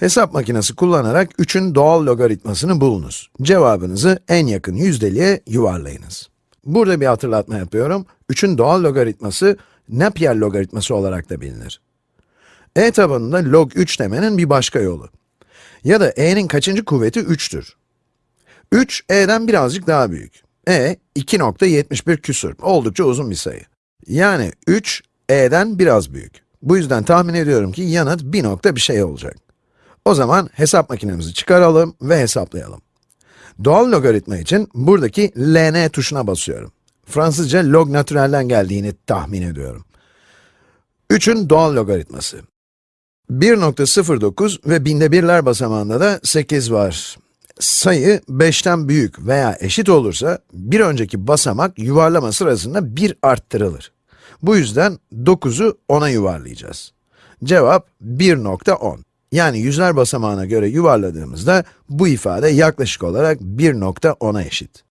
Hesap makinesi kullanarak 3'ün doğal logaritmasını bulunuz. Cevabınızı en yakın yüzdeliğe yuvarlayınız. Burada bir hatırlatma yapıyorum. 3'ün doğal logaritması, Napier logaritması olarak da bilinir. e tabanında log 3 demenin bir başka yolu. Ya da e'nin kaçıncı kuvveti 3'tür. 3, e'den birazcık daha büyük. e, 2.71 küsur, oldukça uzun bir sayı. Yani 3, e'den biraz büyük. Bu yüzden tahmin ediyorum ki yanıt 1 nokta bir şey olacak. O zaman hesap makinemizi çıkaralım ve hesaplayalım. Doğal logaritma için buradaki ln tuşuna basıyorum. Fransızca log naturelden geldiğini tahmin ediyorum. 3'ün doğal logaritması. 1.09 ve binde birler basamağında da 8 var. Sayı 5'ten büyük veya eşit olursa, bir önceki basamak yuvarlama sırasında 1 arttırılır. Bu yüzden 9'u 10'a yuvarlayacağız. Cevap 1.10. Yani yüzler basamağına göre yuvarladığımızda bu ifade yaklaşık olarak 1.10'a eşit.